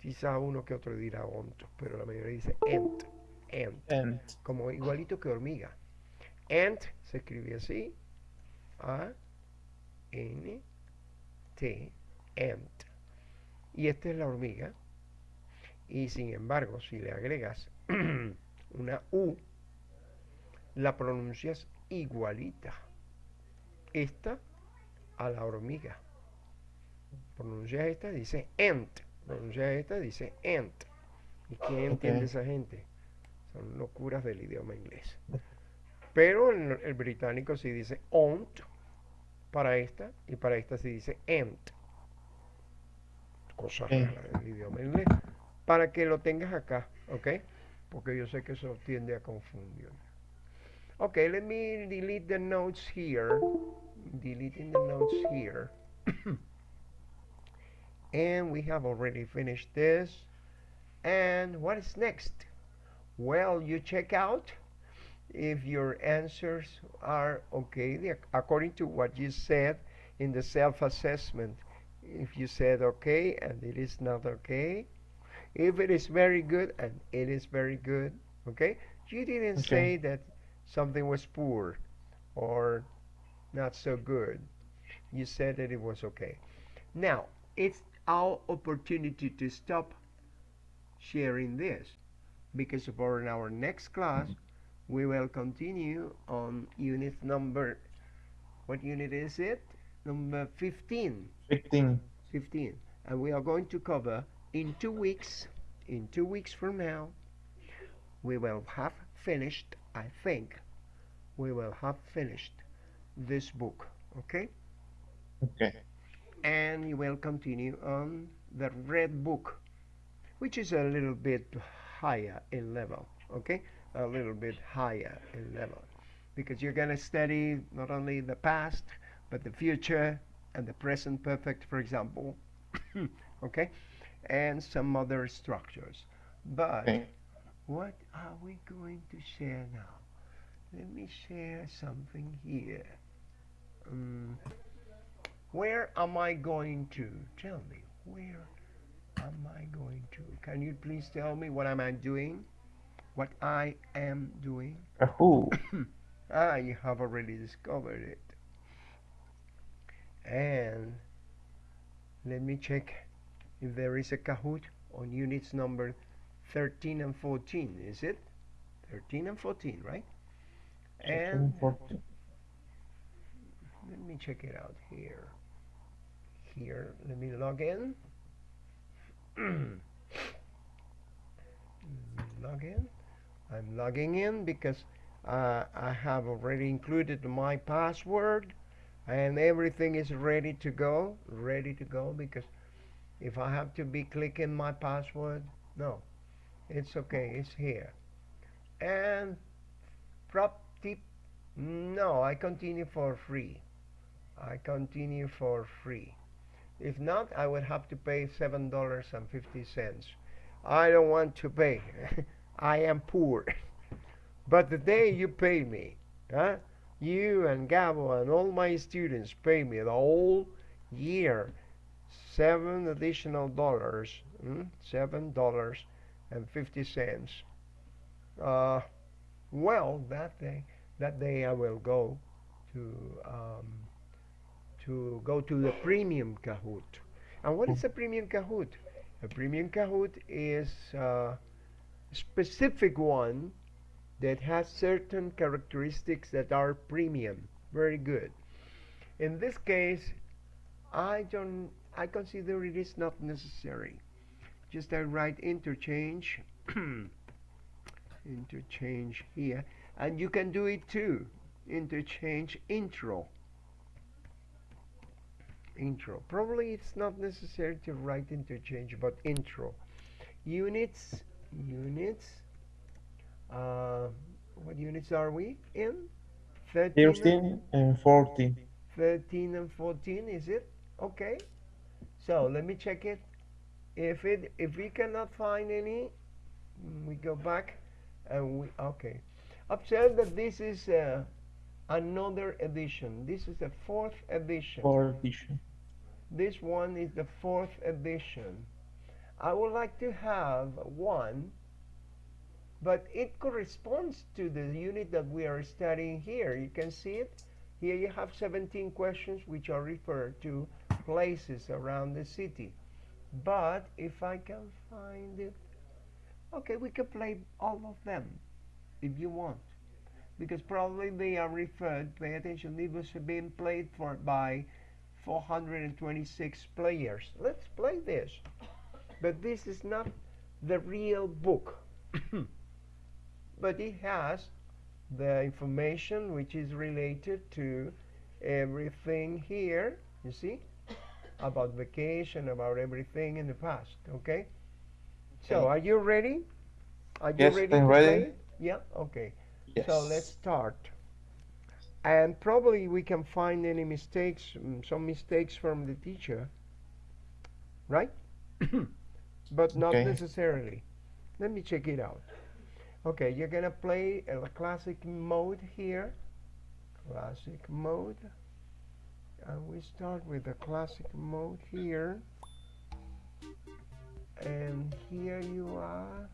Quizá uno que otro dirá aunt, pero la mayoría dice aunt, aunt, And como igualito que hormiga. Ant se escribe así, A, N, T, ant. Y esta es la hormiga. Y sin embargo, si le agregas [CLEARS THROAT] una U, la pronuncias igualita. Esta a la hormiga. Pronuncias esta, dice ant. Pronuncias esta, dice ant. ¿Y quién entiende esa gente? Son locuras del idioma inglés. Pero el, el británico sí dice aunt para esta y para esta sí dice ant. Cosa rara del idioma inglés. Para que lo tengas acá, ¿ok? Porque yo sé que eso tiende a confundir. Ok, let me delete the notes here. Deleting the notes here. [COUGHS] and we have already finished this. And what is next? Well, you check out if your answers are okay according to what you said in the self-assessment. If you said okay and it is not okay, if it is very good and it is very good, okay? You didn't Okay. say that something was poor or not so good. You said that it was okay. Now, it's our opportunity to stop sharing this because for in our next class mm-hmm. we will continue on unit number what unit is it number 15 15. 15 and we are going to cover in two weeks in two weeks from now we will have finished i think we will have finished this book okay? Okay. and you will continue on the red book which is a little bit higher in level okay? A little bit higher in level. Because you're going to study not only the past but the future and the present perfect for example [COUGHS] okay? And some other structures. But Okay. what are we going to share now? Let me share something here um, where am I going to? Tell me, where am I going to? Can you please tell me what I am I doing? What I am doing? Who? [COUGHS] Ah, you have already discovered it. And let me check if there is a Kahoot on units number 13 and 14 is it 13 and 14 right and 14. Let me check it out here. Here let me log in. [CLEARS THROAT] Log in. I'm logging in because uh, I have already included my password and everything is ready to go ready to go because if I have to be clicking my password no it's okay it's here. And prop tip no I continue for free I continue for free. If not I would have to pay seven dollars and fifty cents. I don't want to pay. [LAUGHS] I am poor. [LAUGHS] But the day you pay me huh? You and Gabo and all my students pay me the whole year seven additional dollars hmm, seven dollars and fifty cents. Uh, well that day that day I will go to um, to go to the premium Kahoot. And what is a premium Kahoot? A premium Kahoot is a specific one that has certain characteristics that are premium. Very good. In this case I don't I consider it is not necessary. Just I write interchange [CLEARS THROAT] interchange here. And you can do it too. Interchange intro intro. Probably it's not necessary to write interchange but intro. Units units uh, what units are we in? 13 and- 13 and 14. 13 and 14 is it? Okay. So let me check it. If it if we cannot find any we go back and we okay. Observe that this is uh, another edition. This is the fourth edition. For edition. this one is the fourth edition. I would like to have one but it corresponds to the unit that we are studying here. You can see it. Here you have 17 questions which are referred to places around the city. But if I can find it okay we can play all of them if you want because probably they are referred pay attention it was being played for by 426 players. Let's play this. But this is not the real book. [COUGHS] But it has the information which is related to everything here you see? [COUGHS] About vacation about everything in the past okay? So are you ready? Are you Yes, ready I'm ready. play yeah okay Yes. so let's start. And probably we can find any mistakes mm, some mistakes from the teacher right? [COUGHS] But not Okay. necessarily. Let me check it out. Okay you're gonna play a classic mode here. Classic mode. And we start with the classic mode here. And here you are.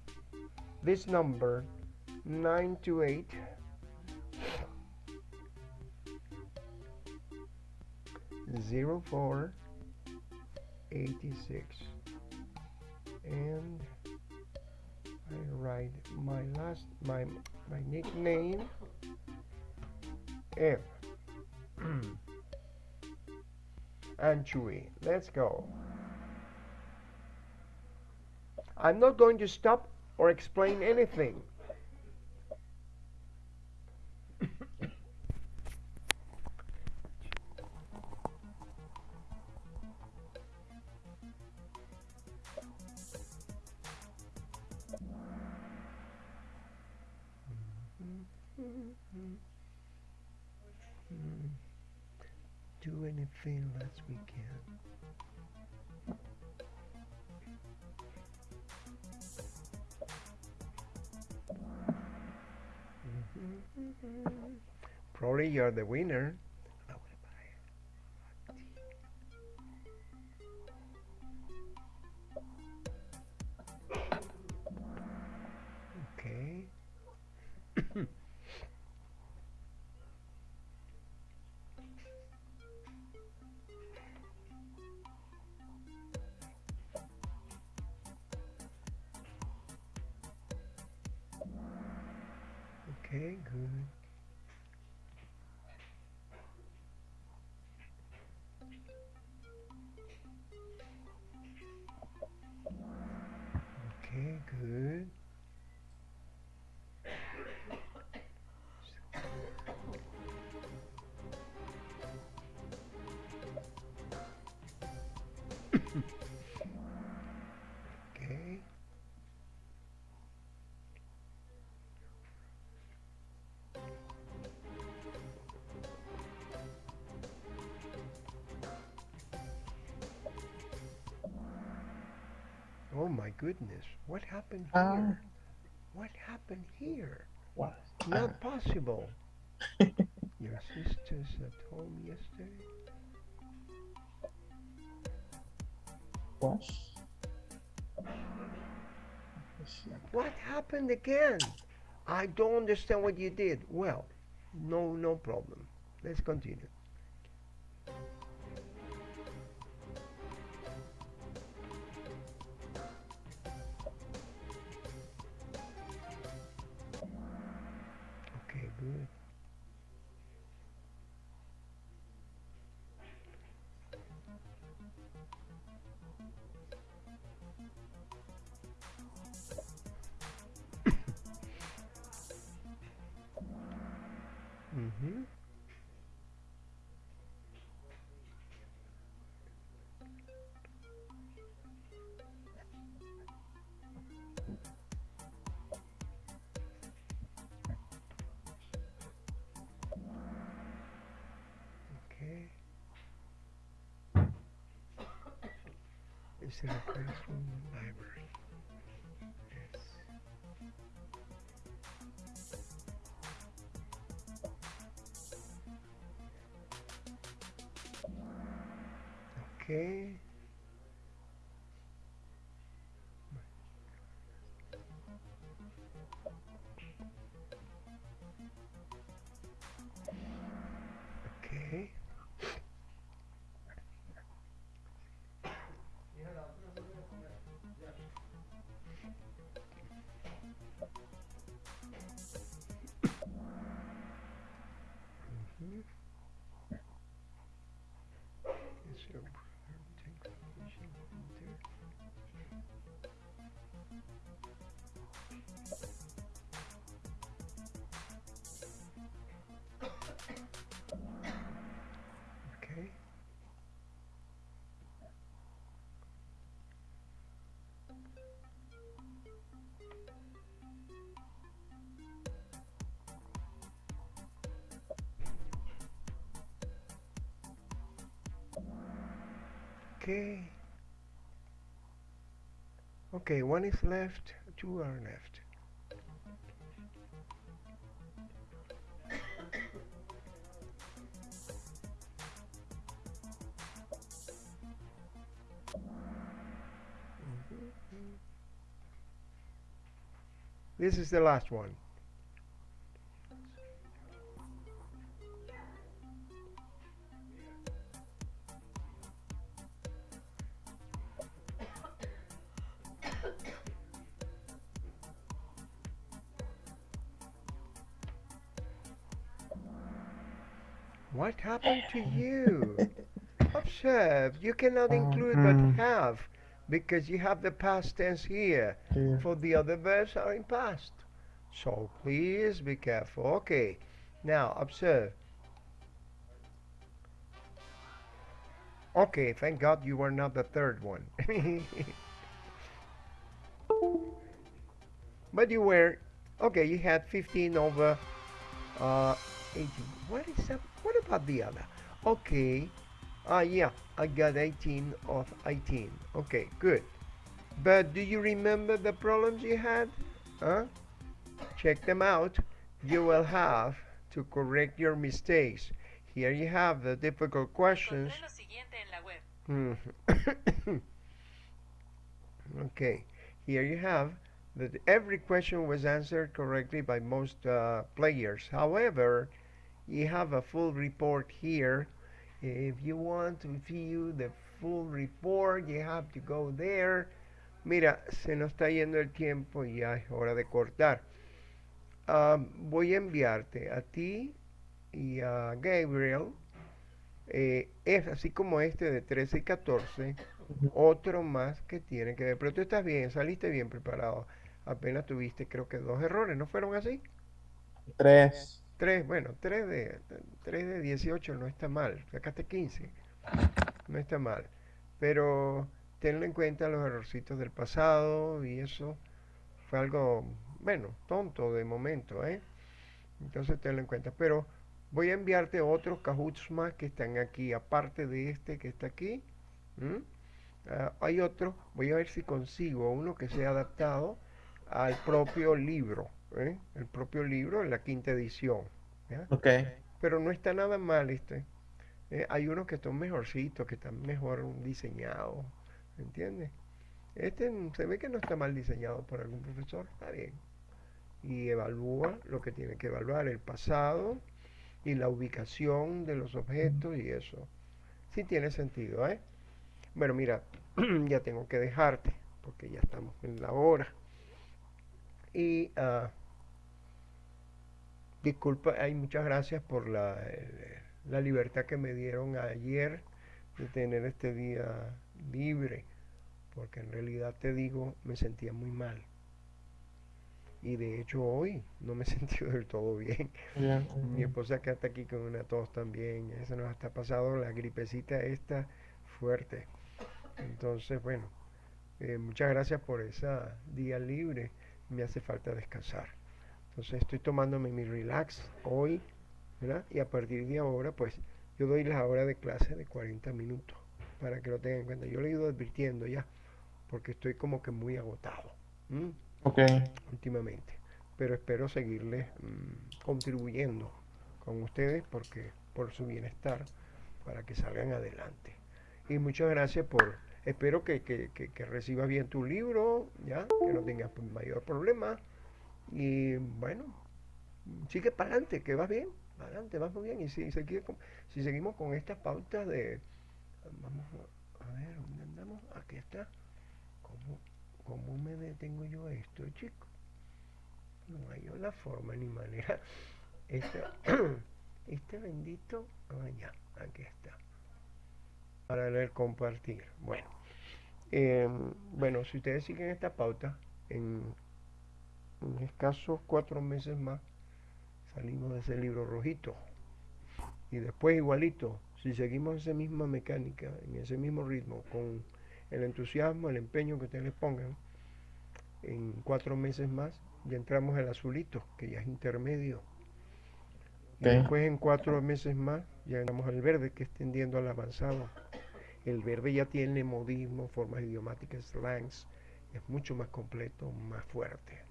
This number 928 zero four eighty six and I write my last my my nickname F [CLEARS THROAT] Chewy. Let's go. I'm not going to stop or explain anything. Do anything as we can. Mm-hmm. Probably you're the winner. Oh my goodness, what happened Ah. here? What happened here? What? Not possible. [LAUGHS] Your sister's at home yesterday? What? What happened again? I don't understand what you did. Well, no, no problem. Let's continue. Mm-hmm. Okay. Is there a classroom library? Okay. Okay. Okay, one is left, two are left. Mm-hmm. This is the last one. To you? [LAUGHS] Observe, you cannot include but Mhm. have because you have the past tense here. Here. For the other verbs are in past. So please be careful. Okay. Now observe. Okay, thank God you were not the third one. [LAUGHS] but you were okay, you had 15 over uh 18. What is that? What about the other? Okay. Ah, yeah, I got 18 of 18. Okay, good. But do you remember the problems you had? Huh? Check them out. You will have to correct your mistakes. Here you have the difficult questions. Encontré lo siguiente en la web. Mhm. [COUGHS] okay, here you have that every question was answered correctly by most uh, players. However, you have a full report here. If you want to view the full report, you have to go there. Mira, se nos está yendo el tiempo y ya es hora de cortar. ah, voy a enviarte a ti y a Gabriel, eh, es así como este de 13 y 14, otro más que tiene que ver. Pero tú estás bien, saliste bien preparado. Apenas tuviste, creo que dos errores, ¿no fueron así? Tres. Tres, bueno, tres de, tres de 18 no está mal, sacaste 15, no está mal. Pero tenlo en cuenta los errorcitos del pasado y eso fue algo, bueno, tonto de momento, ¿eh? Entonces tenlo en cuenta. Pero voy a enviarte otros cajuts más que están aquí, aparte de este que está aquí. Ah, hay otro, voy a ver si consigo uno que sea adaptado al propio libro, ¿eh? El propio libro en la quinta edición. ¿ya? Ok. Pero no está nada mal este. Eh, hay unos que están mejorcitos, que están mejor diseñados, ¿entiendes? Este se ve que no está mal diseñado por algún profesor, está bien. Y evalúa lo que tiene que evaluar, el pasado y la ubicación de los objetos y eso. Sí tiene sentido, ¿eh? Bueno, mira, [CLEARS THROAT] ya tengo que dejarte, porque ya estamos en la hora. Y ah, disculpa, hay muchas gracias por la, eh, la libertad que me dieron ayer de tener este día libre, porque en realidad te digo, me sentía muy mal. Y de hecho hoy no me [LAUGHS] he sentido del todo bien. Mi esposa que está aquí con una tos también, eso nos está pasado la gripecita esta fuerte. Entonces, bueno, eh, muchas gracias por ese día libre. Me hace falta descansar. Entonces estoy tomándome mi relax hoy, ¿verdad? Y a partir de ahora, pues yo doy la hora de clase de 40 minutos para que lo tengan en cuenta. Yo le he ido advirtiendo ya, porque estoy como que muy agotado. ¿m? Ok. últimamente. Pero espero seguirles mm, contribuyendo con ustedes porque por su bienestar, para que salgan adelante. Y muchas gracias por, espero que, que, que, que recibas bien tu libro, ya, que no tengas mayor problema. Y bueno, sigue para adelante, que vas bien, para adelante, vas muy bien. Y si, seguimos con estas pautas de, vamos a a ver, ¿dónde andamos? Aquí está. ¿Cómo, cómo me detengo yo esto, chico? No hay la forma ni manera. Este, [COUGHS] este bendito, ah, ya, aquí está. Para el compartir. Bueno, em, bueno, si ustedes siguen esta pauta, en, en escasos cuatro meses más, salimos de ese libro rojito. Y después igualito, si seguimos esa misma mecánica, en ese mismo ritmo, con el entusiasmo, el empeño que ustedes les pongan, en cuatro meses más ya entramos al azulito, que ya es intermedio. Y después en cuatro meses más ya entramos al verde, que es tendiendo al avanzado. El verde ya tiene modismo, formas idiomáticas, slangs, es mucho más completo, más fuerte.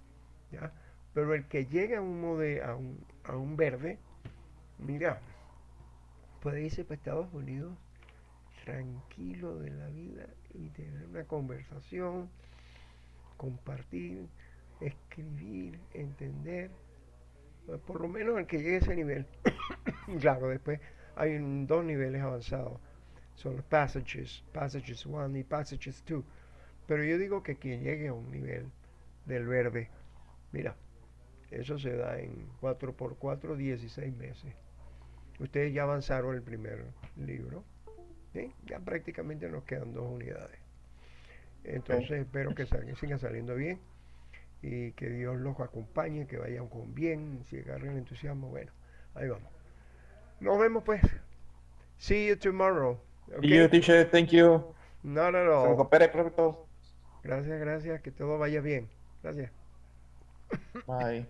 Pero el que llega a un, mode- a un, verde, mira, puede irse para Estados Unidos tranquilo de la vida y tener una conversación, compartir, escribir, entender, eh, por lo menos el que llegue a ese nivel. [COUGHS] claro, después hay un- dos niveles avanzados, son los passages, passages 1 y passages 2. Pero yo digo que quien llegue a un nivel del verde, mira, eso se da en 4x4, 16 meses. Ustedes ya avanzaron el primer libro. ¿sí? Ya prácticamente nos quedan dos unidades. Entonces espero que salgan, sigan saliendo bien y que Dios los acompañe, que vayan con bien, si agarren el entusiasmo, bueno, ahí vamos. Nos vemos pues. See you tomorrow. You, teacher, thank you. Not at Se all. recupere pronto. Gracias, gracias, que todo vaya bien. Gracias. Bye.